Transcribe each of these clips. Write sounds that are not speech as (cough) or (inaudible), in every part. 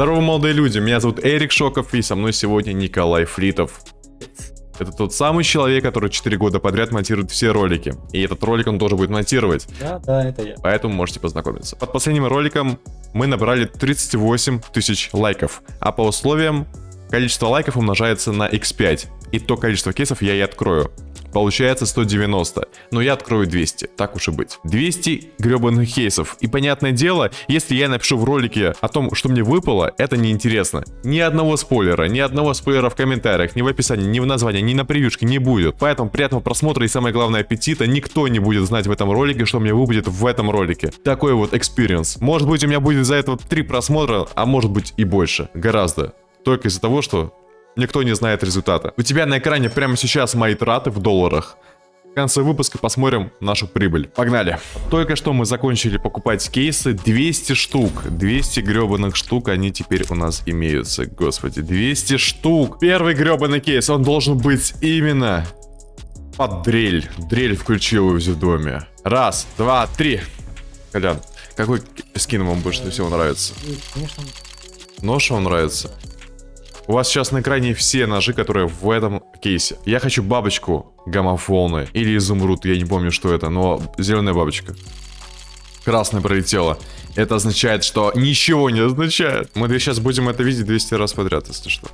Здорово, молодые люди, меня зовут Эрик Шоков, и со мной сегодня Николай Флитов. Это тот самый человек, который 4 года подряд монтирует все ролики. И этот ролик он тоже будет монтировать. Да, да, это я. Поэтому можете познакомиться. Под последним роликом мы набрали 38 тысяч лайков. А по условиям количество лайков умножается на x5. И то количество кейсов я и открою. Получается 190. Но я открою 200, так уж и быть. 200 гребаных кейсов. И понятное дело, если я напишу в ролике о том, что мне выпало, это неинтересно. Ни одного спойлера, ни одного спойлера в комментариях, ни в описании, ни в названии, ни на превьюшке не будет. Поэтому приятного просмотра и самое главное аппетита. Никто не будет знать в этом ролике, что мне выпадет в этом ролике. Такой вот experience. Может быть у меня будет за этого 3 просмотра, а может быть и больше. Гораздо. Только из-за того, что Никто не знает результата. У тебя на экране прямо сейчас мои траты в долларах. В конце выпуска посмотрим нашу прибыль. Погнали. Только что мы закончили покупать кейсы. 200 штук. 200 гребаных штук они теперь у нас имеются. Господи, 200 штук. Первый гребаный кейс, он должен быть именно под дрель. Дрель включилась в доме. Раз, два, три. Колян, какой скин вам больше всего нравится? Конечно, Нож вам нравится? У вас сейчас на экране все ножи, которые в этом кейсе. Я хочу бабочку гаммофолны или изумруд, я не помню, что это, но зеленая бабочка. Красная пролетела. Это означает, что ничего не означает. Мы сейчас будем это видеть 200 раз подряд, если что.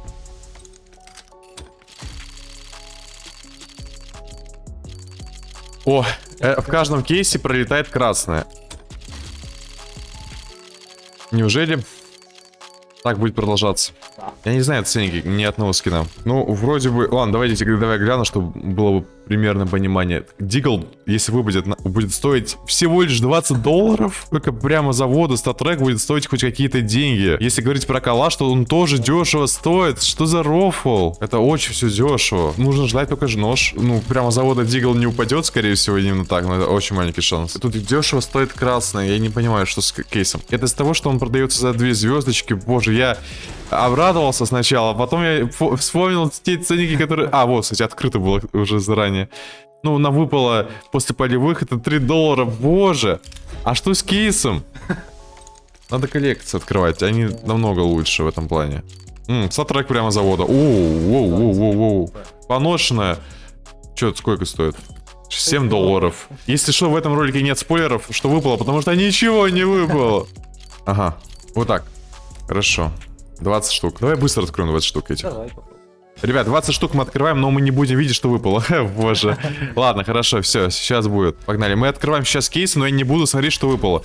О, э, в каждом кейсе пролетает красная. Неужели так будет продолжаться? Я не знаю ценники ни одного скина. Ну, вроде бы... Ладно, давайте давай гляну, чтобы было бы примерно понимание. Дигл, если выпадет, будет стоить всего лишь 20 долларов. Только прямо завода статрек будет стоить хоть какие-то деньги. Если говорить про калаш, то он тоже дешево стоит. Что за рофл? Это очень все дешево. Нужно ждать только же нож. Ну, прямо завода Дигл не упадет, скорее всего, именно так. Но это очень маленький шанс. Тут дешево стоит красное. Я не понимаю, что с кейсом. Это из того, что он продается за две звездочки. Боже, я обрадовался сначала, а потом я вспомнил те ценники, которые... А, вот, кстати, открыто было уже заранее. Ну, нам выпало после полевых, это 3 доллара, боже. А что с кейсом? Надо коллекции открывать, они намного лучше в этом плане. Ммм, сатрек прямо завода. Оу, оу, оу, оу, оу. Поношенная. Че, сколько стоит? 7 долларов. Если что, в этом ролике нет спойлеров, что выпало, потому что ничего не выпало. Ага, вот так. Хорошо. 20 штук. Давай быстро откроем 20 штук этих. давай попробуй. Ребят, 20 штук мы открываем, но мы не будем видеть, что выпало. (laughs) Боже. (laughs) Ладно, хорошо, все, сейчас будет. Погнали. Мы открываем сейчас кейсы, но я не буду смотреть, что выпало.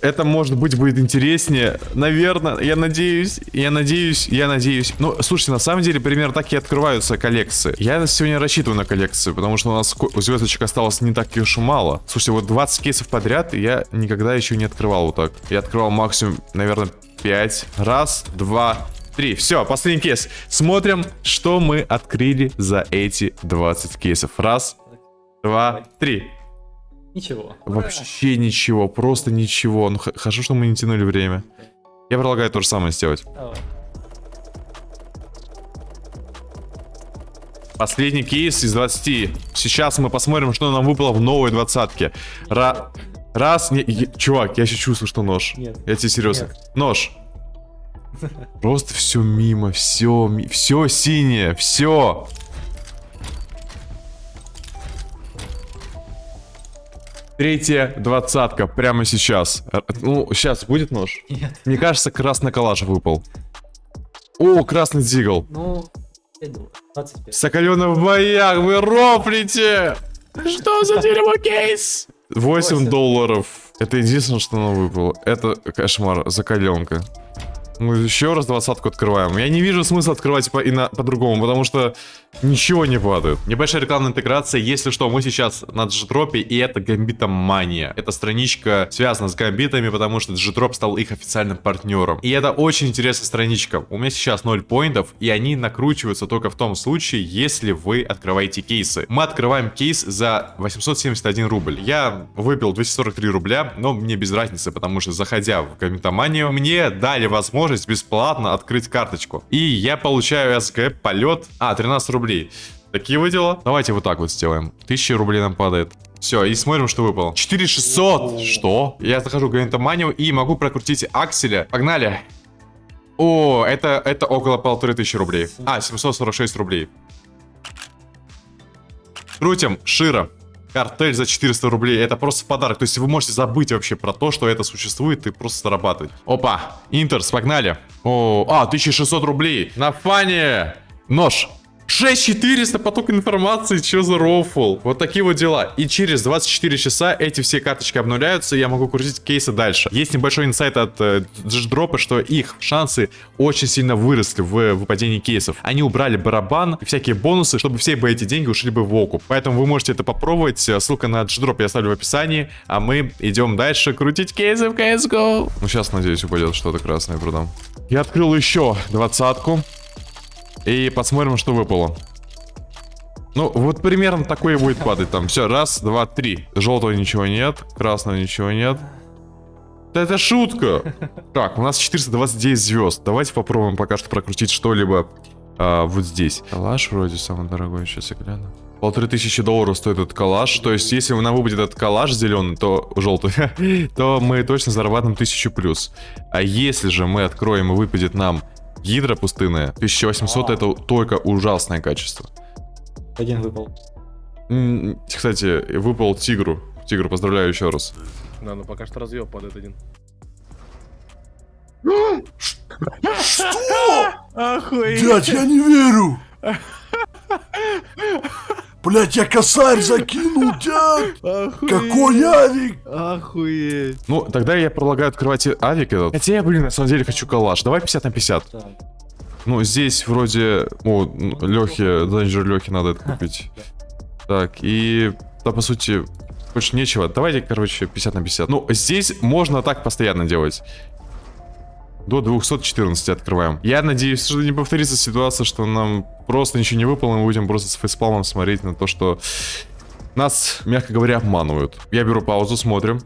Это, может быть, будет интереснее. Наверное, я надеюсь, я надеюсь, я надеюсь. Ну, слушайте, на самом деле, примерно так и открываются коллекции. Я сегодня рассчитываю на коллекцию, потому что у нас у звездочек осталось не так уж и мало. Слушайте, вот 20 кейсов подряд я никогда еще не открывал вот так. Я открывал максимум, наверное, 5. Раз, два, три. Все, последний кейс. Смотрим, что мы открыли за эти 20 кейсов. Раз, два, три. Ничего. Вообще ничего, просто ничего. Ну, хорошо, что мы не тянули время. Я предлагаю то же самое сделать. Давай. Последний кейс из 20. Сейчас мы посмотрим, что нам выпало в новой двадцатке. Ра... Раз, не... е- Чувак, я сейчас чувствую, что нож. Нет. Я тебе серьезно. Нет. Нож. (laughs) Просто все мимо, все, все синее, все. Третья двадцатка прямо сейчас. Р- Ну, сейчас будет нож? Нет. Мне кажется, красный коллаж выпал. О, красный дигл. Ну, 5 долларов. 25. Соколенок в боях, вы рофлите! (laughs) Что за дерьмо кейс? 8 Восемь. долларов. Это единственное, что нам выпало. Это кошмар, закаленка. Мы еще раз двадцатку открываем. Я не вижу смысла открывать по- и на- по-другому, потому что ничего не падает. Небольшая рекламная интеграция. Если что, мы сейчас на Джитропе, и это Гамбитом Мания. Эта страничка связана с Гамбитами, потому что Джитроп стал их официальным партнером. И это очень интересная страничка. У меня сейчас 0 поинтов, и они накручиваются только в том случае, если вы открываете кейсы. Мы открываем кейс за 871 рубль. Я выпил 243 рубля, но мне без разницы, потому что заходя в Гамбитоманию, мне дали возможность бесплатно открыть карточку. И я получаю СГ полет. А, 13 рублей. Такие вы дела? Давайте вот так вот сделаем. 1000 рублей нам падает. Все, и смотрим, что выпало. 4600! Что? Я захожу в Гамбитоманию и могу прокрутить акселя. Погнали! О, это, это около полторы тысячи рублей. А, 746 рублей. Крутим, Шира. Картель за 400 рублей. Это просто подарок. То есть вы можете забыть вообще про то, что это существует и просто зарабатывать. Опа, Интерс, погнали. О, а, 1600 рублей. На фане. Нож. 6400 поток информации, что за рофл? Вот такие вот дела. И через 24 часа эти все карточки обнуляются, и я могу крутить кейсы дальше. Есть небольшой инсайт от э, дропа, что их шансы очень сильно выросли в выпадении кейсов. Они убрали барабан и всякие бонусы, чтобы все бы эти деньги ушли бы в окуп. Поэтому вы можете это попробовать. Ссылка на дроп я оставлю в описании. А мы идем дальше крутить кейсы в CSGO. Ну сейчас, надеюсь, упадет что-то красное продам. Я открыл еще двадцатку. И посмотрим, что выпало. Ну, вот примерно такое будет падать там. Все, раз, два, три. Желтого ничего нет, красного ничего нет. Да это шутка. Так, у нас 429 звезд. Давайте попробуем пока что прокрутить что-либо а, вот здесь. Калаш вроде самый дорогой, сейчас я гляну. Полторы тысячи долларов стоит этот калаш. То есть, если нам выпадет этот калаш зеленый, то желтый, (laughs) то мы точно зарабатываем тысячу плюс. А если же мы откроем и выпадет нам Гидра пустынная. 1800 это только ужасное качество. Один выпал. Кстати, выпал тигру. Тигру, поздравляю еще раз. Да, ну пока что разъеб падает один. Дядь, я не верю! (laughs) Блять, я косарь закинул, дядь! Какой авик! Охуеть. Ну, тогда я предлагаю открывать авик этот. Хотя я, блин, на самом деле хочу калаш. Давай 50 на 50. Так. Ну, здесь вроде... О, Лехе, Данжер Лехе надо это купить. Так, и... Да, по сути, больше нечего. Давайте, короче, 50 на 50. Ну, здесь можно так постоянно делать. До 214 открываем. Я надеюсь, что не повторится ситуация, что нам просто ничего не выпало, мы будем просто с фейспалмом смотреть на то, что нас, мягко говоря, обманывают. Я беру паузу, смотрим.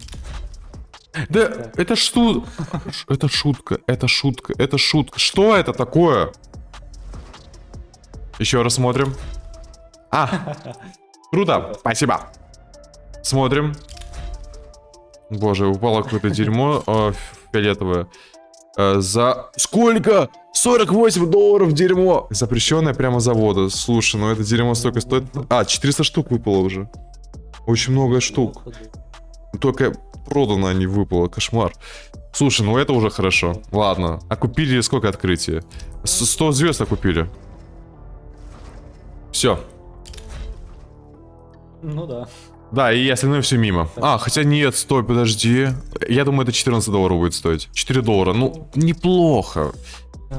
Да, это что? Это шутка, это шутка, это шутка. Что это такое? Еще раз смотрим. А, круто, спасибо. Смотрим. Боже, упало какое-то дерьмо э, фиолетовое. Э, за сколько? 48 долларов дерьмо. Запрещенное прямо завода. Слушай, ну это дерьмо столько стоит. А, 400 штук выпало уже. Очень много штук. Только продано, а не выпало. Кошмар. Слушай, ну это уже хорошо. Ладно. А купили сколько открытия? С- 100 звезд окупили. Все. Ну да. Да, и остальное все мимо. А, хотя нет, стой, подожди. Я думаю, это 14 долларов будет стоить. 4 доллара. Ну, неплохо.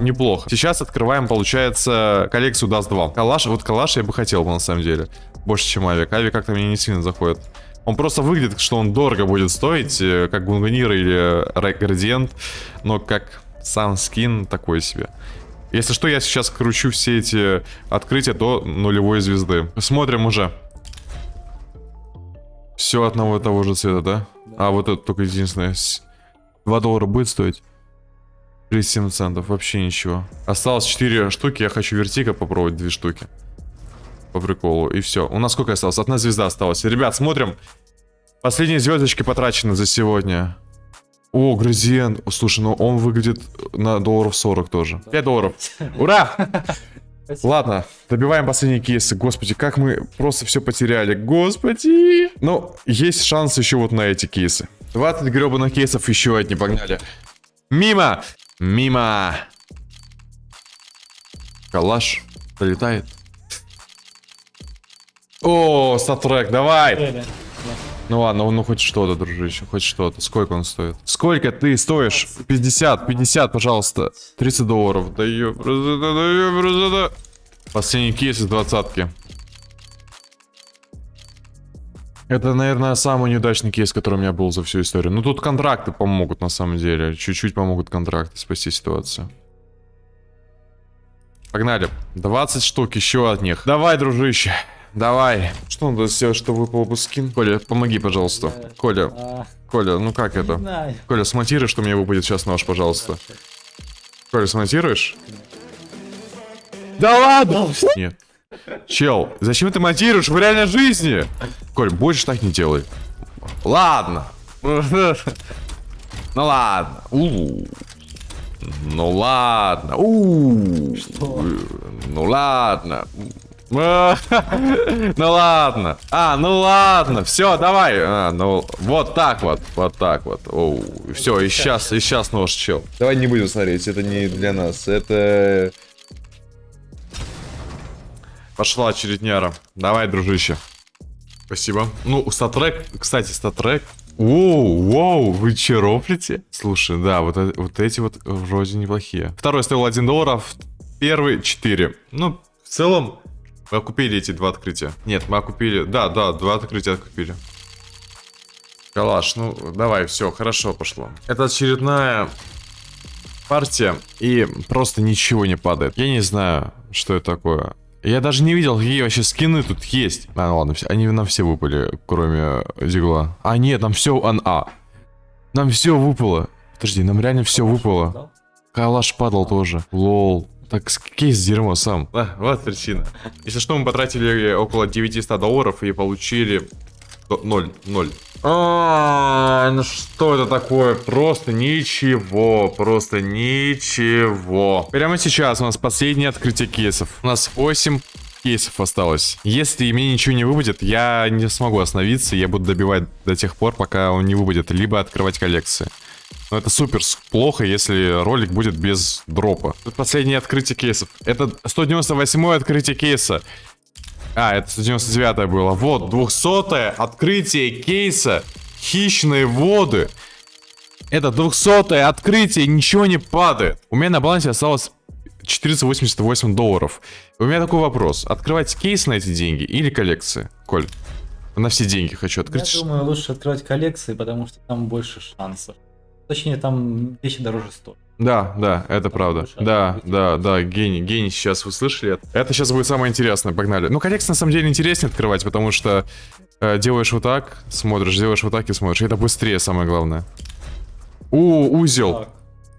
Неплохо. Сейчас открываем, получается, коллекцию Dust 2. Калаш, вот калаш я бы хотел бы, на самом деле. Больше, чем авик. Авик как-то мне не сильно заходит. Он просто выглядит, что он дорого будет стоить, э, как Гунгунир или Рай- Градиент, но как сам скин такой себе. Если что, я сейчас кручу все эти открытия до нулевой звезды. Смотрим уже. Все одного и того же цвета, да? А вот это только единственное. С- 2 доллара будет стоить? 37 центов, вообще ничего. Осталось 4 штуки, я хочу вертика попробовать 2 штуки. По приколу, и все. У нас сколько осталось? Одна звезда осталась. Ребят, смотрим. Последние звездочки потрачены за сегодня. О, Грозиен. Слушай, ну он выглядит на долларов 40 тоже. 5 долларов. Ура! Спасибо. Ладно, добиваем последние кейсы. Господи, как мы просто все потеряли. Господи. Ну, есть шанс еще вот на эти кейсы. 20 гребаных кейсов еще одни, погнали. Мимо! Мимо! Калаш пролетает. О, статрек, давай! Ну ладно, ну хоть что-то, дружище, хоть что-то. Сколько он стоит? Сколько ты стоишь? 50, 50, пожалуйста. 30 долларов. Да ёб, да ёб, да. Последний кейс из двадцатки. Это, наверное, самый неудачный кейс, который у меня был за всю историю. Ну, тут контракты помогут, на самом деле. Чуть-чуть помогут контракты спасти ситуацию. Погнали. 20 штук, еще от них. Давай, дружище. Давай. Что надо сделать, чтобы выпал бы скин? Коля, помоги, пожалуйста. Я- Коля, А, Коля, ну как не это? знаю. Коля, смонтируй, что мне выпадет сейчас нож, пожалуйста. Коля, смонтируешь? Да ладно! Нет. Чел, зачем ты монтируешь в реальной жизни? Коль, больше так не делай. Ладно. Ну ладно. У. Ну ладно. У. Что? Ну ладно. (laughs) Ну ладно. А, ну ладно. Все, давай. А, ну вот так вот. Вот так вот. Все, и сейчас, и сейчас нож чел. Давай не будем смотреть. Это не для нас. Это... Пошла очередняра. Давай, дружище. Спасибо. Ну, статрек, кстати, статрек. Воу, воу, вы че рофлите? Слушай, да, вот, э- вот эти вот вроде неплохие. Второй стоил 1 доллар, а первый 4. Ну, в целом, мы окупили эти два открытия. Нет, мы окупили, да, да, два открытия окупили. Калаш, ну, давай, все, хорошо пошло. Это очередная партия, и просто ничего не падает. Я не знаю, что это такое. Я даже не видел, какие вообще скины тут есть. А, ну ладно, они нам все выпали, кроме Дигла. А, нет, нам все... А, нам все выпало. Подожди, нам реально все выпало. Калаш падал тоже. Лол. Так с- кейс дерьмо сам. А, вот причина. Если что, мы потратили около 900 долларов и получили... 0, 0. А, ну что это такое? Просто ничего, просто ничего. Прямо сейчас у нас последнее открытие кейсов. У нас 8 кейсов осталось. Если мне ничего не выпадет, я не смогу остановиться, я буду добивать до тех пор, пока он не выпадет, либо открывать коллекции. Но это супер плохо, если ролик будет без дропа. Тут последнее открытие кейсов. Это 198 открытие кейса. А, это 199 было. Вот, 200 открытие кейса. Хищные воды. Это 200 открытие, ничего не падает. У меня на балансе осталось 488 долларов. У меня такой вопрос. Открывать кейс на эти деньги или коллекции? Коль, на все деньги хочу открыть. Я думаю, лучше открывать коллекции, потому что там больше шансов. Точнее, там вещи дороже стоят. Да, да, это правда. больше Да, да, да, гений, гений, сейчас вы слышали это? Сейчас будет самое интересное, погнали. Ну, коллекции на самом деле интереснее открывать, потому что э, делаешь вот так, смотришь, делаешь вот так и смотришь. Это быстрее, самое главное. У, узел. Так,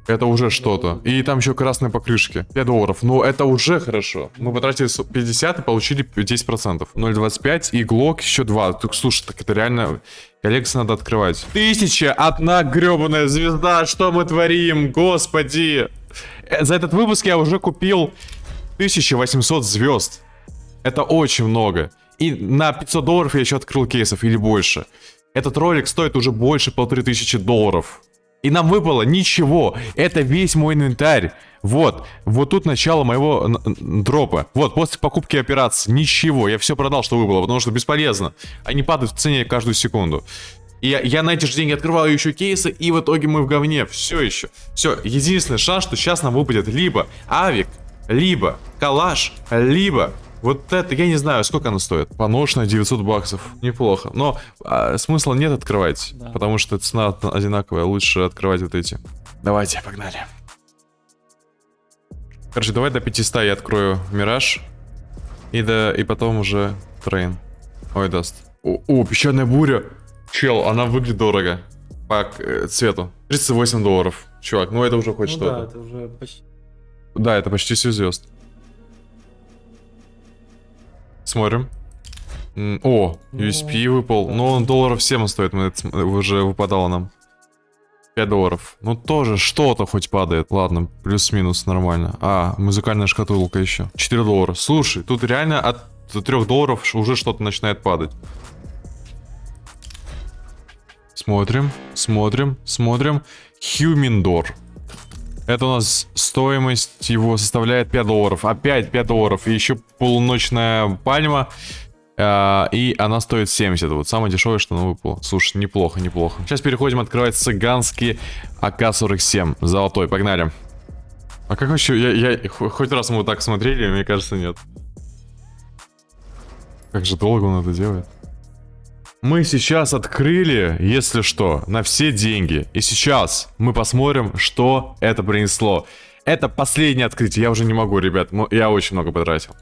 Это уже что-то. И там еще красные покрышки. 5 долларов. Ну, это уже хорошо. Мы потратили с- 50 и получили 10%. 0,25 и глок еще 2. Так, слушай, так это реально... Коллекцию надо открывать. Тысяча, одна гребаная звезда. Что мы творим? Господи. Э, За этот выпуск я уже купил 1800 звезд. Это очень много. И на 500 долларов я еще открыл кейсов или больше. Этот ролик стоит уже больше полторы тысячи долларов. И нам выпало ничего. Это весь мой инвентарь. Вот. Вот тут начало моего дропа. Вот, после покупки операции. Ничего. Я все продал, что выпало, потому что бесполезно. Они падают в цене каждую секунду. И я, я на эти же деньги открываю еще кейсы, и в итоге мы в говне. Все еще. Все. Единственный шанс, что сейчас нам выпадет либо авик, либо калаш, либо вот это, я не знаю, сколько оно стоит. Поношенное 900 баксов. Неплохо. Но а, смысла нет открывать, Да. потому что цена од- одинаковая. Лучше открывать вот эти. Давайте, погнали. Короче, давай до 500 я открою Мираж. И, до, и потом уже Train. Ой, Dust. О, о, песчаная буря. Чел, она выглядит дорого. По э, цвету. 38 долларов. Чувак, ну это уже хоть ну что-то. да, это уже почти. Да, это почти все звезд. Смотрим. О, USP выпал. Но он долларов 7 стоит, мы это уже выпадало нам. 5 долларов. Ну тоже что-то хоть падает. Ладно, плюс-минус нормально. А, музыкальная шкатулка еще. 4 доллара. Слушай, тут реально от 3 долларов уже что-то начинает падать. Смотрим, смотрим, смотрим. Хьюминдор. Это у нас стоимость его составляет 5 долларов. Опять 5 долларов. И еще полуночная пальма. А, и она стоит 70. Вот самое дешевое, что нам выпало. Слушай, неплохо, неплохо. Сейчас переходим открывать цыганский АК-47. Золотой, погнали. А как вообще... Я, я- хо- хоть раз мы вот так смотрели, мне кажется, нет. Как же долго он это делает. Мы сейчас открыли, если что, на все деньги. И сейчас мы посмотрим, что это принесло. Это последнее открытие. Я уже не могу, ребят. Я очень много потратил.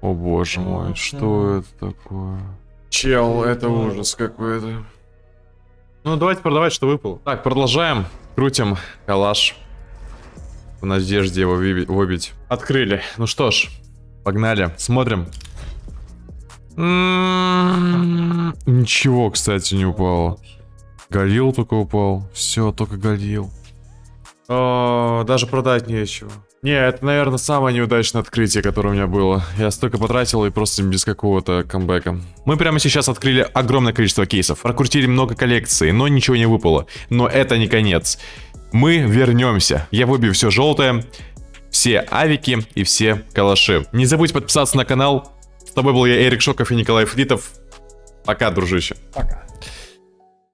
О боже мой, что это такое? Чел, это ужас какой-то. Ну, давайте продавать, что выпало. Так, продолжаем. Крутим калаш. В надежде его выби- выбить. Открыли. Ну что ж, погнали. Смотрим. М, Ничего, кстати, не упало. Галил только упал. Все, только Галил. Даже продать нечего. Не, это, наверное, самое неудачное открытие, которое у меня было. Я столько потратил и просто без какого-то камбэка. Мы прямо сейчас открыли огромное количество кейсов. Прокрутили много коллекций, но ничего не выпало. Но это не конец. Мы вернемся. Я выбью все желтое, все авики и все калаши. Не забудь подписаться на канал. С тобой был я, Эрик Шоков и Николай Флитов. Пока, дружище. Пока.